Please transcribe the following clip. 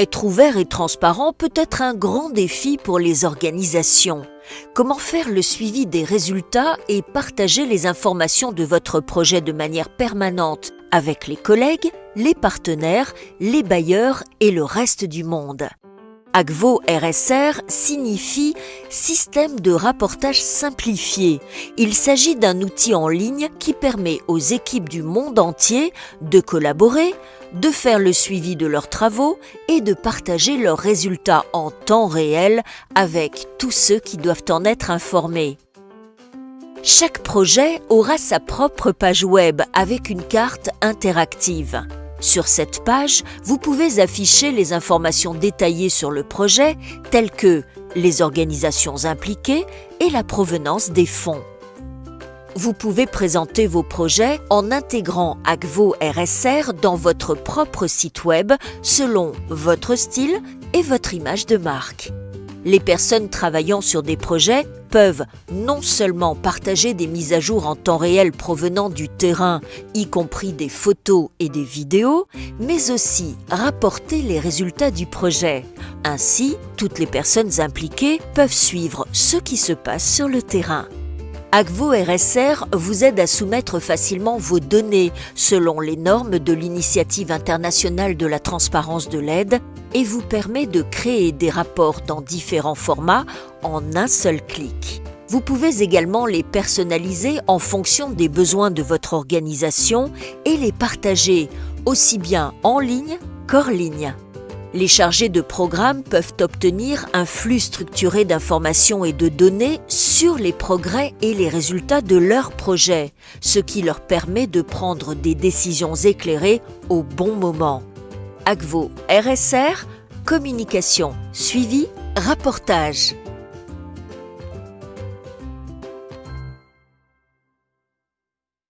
Être ouvert et transparent peut être un grand défi pour les organisations. Comment faire le suivi des résultats et partager les informations de votre projet de manière permanente avec les collègues, les partenaires, les bailleurs et le reste du monde? Agvo RSR signifie Système de rapportage simplifié. Il s'agit d'un outil en ligne qui permet aux équipes du monde entier de collaborer, de faire le suivi de leurs travaux et de partager leurs résultats en temps réel avec tous ceux qui doivent en être informés. Chaque projet aura sa propre page web avec une carte interactive. Sur cette page, vous pouvez afficher les informations détaillées sur le projet, telles que les organisations impliquées et la provenance des fonds. Vous pouvez présenter vos projets en intégrant Agvo RSR dans votre propre site web selon votre style et votre image de marque. Les personnes travaillant sur des projets peuvent non seulement partager des mises à jour en temps réel provenant du terrain, y compris des photos et des vidéos, mais aussi rapporter les résultats du projet. Ainsi, toutes les personnes impliquées peuvent suivre ce qui se passe sur le terrain. Agvo RSR vous aide à soumettre facilement vos données selon les normes de l'Initiative internationale de la transparence de l'aide et vous permet de créer des rapports dans différents formats en un seul clic. Vous pouvez également les personnaliser en fonction des besoins de votre organisation et les partager aussi bien en ligne qu'hors ligne. Les chargés de programme peuvent obtenir un flux structuré d'informations et de données sur les progrès et les résultats de leur projet, ce qui leur permet de prendre des décisions éclairées au bon moment. Agvo RSR, communication, suivi, rapportage.